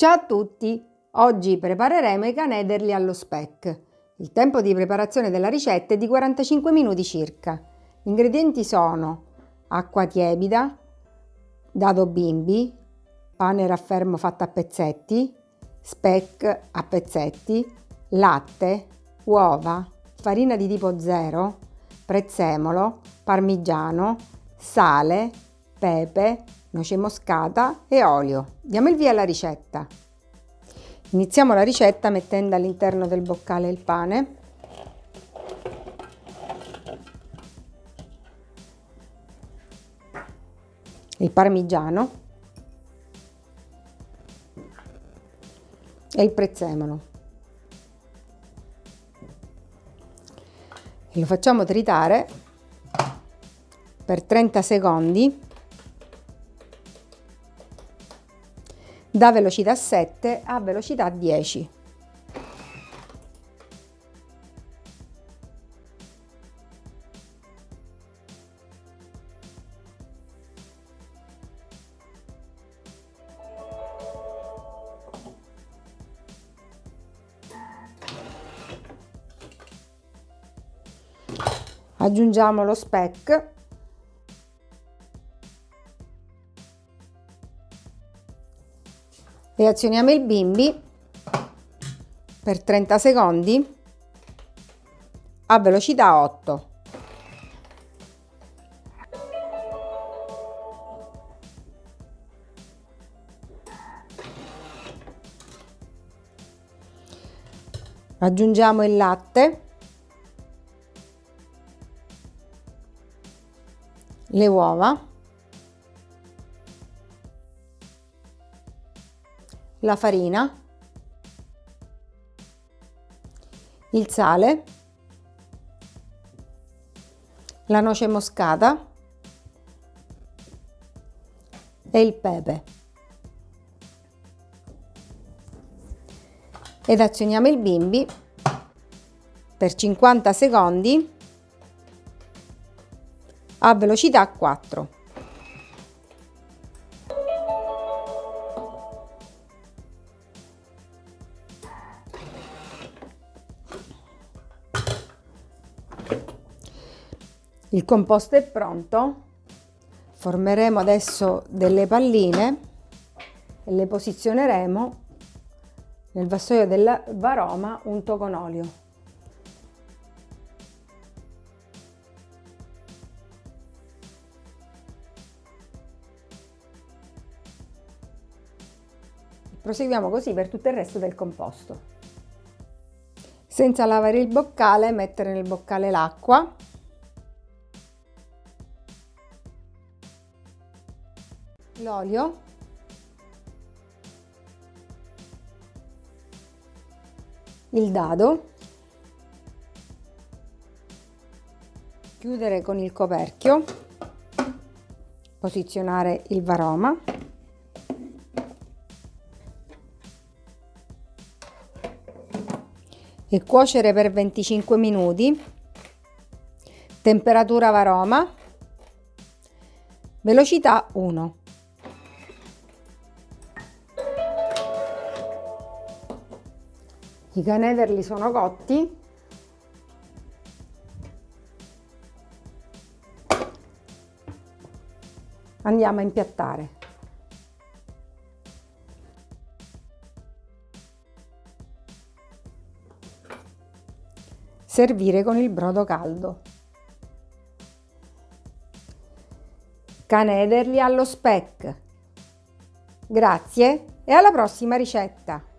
Ciao a tutti! Oggi prepareremo i canederli allo speck. Il tempo di preparazione della ricetta è di 45 minuti circa. Gli ingredienti sono acqua tiepida, dado bimbi, pane raffermo fatto a pezzetti, speck a pezzetti, latte, uova, farina di tipo 0, prezzemolo, parmigiano, sale, pepe, noce moscata e olio. Diamo il via alla ricetta. Iniziamo la ricetta mettendo all'interno del boccale il pane. Il parmigiano e il prezzemolo. E lo facciamo tritare per 30 secondi da velocità 7 a velocità 10. Aggiungiamo lo speck reazioniamo il bimbi per 30 secondi a velocità 8. Aggiungiamo il latte, le uova la farina, il sale, la noce moscata e il pepe. Ed azioniamo il bimbi per 50 secondi a velocità 4. Il composto è pronto, formeremo adesso delle palline e le posizioneremo nel vassoio del varoma unto con olio. Proseguiamo così per tutto il resto del composto. Senza lavare il boccale, mettere nel boccale l'acqua l'olio. Il dado. Chiudere con il coperchio. Posizionare il varoma. E cuocere per 25 minuti. Temperatura varoma. Velocità 1 I canederli sono cotti. Andiamo a impiattare. Servire con il brodo caldo. Canederli allo speck. Grazie e alla prossima ricetta!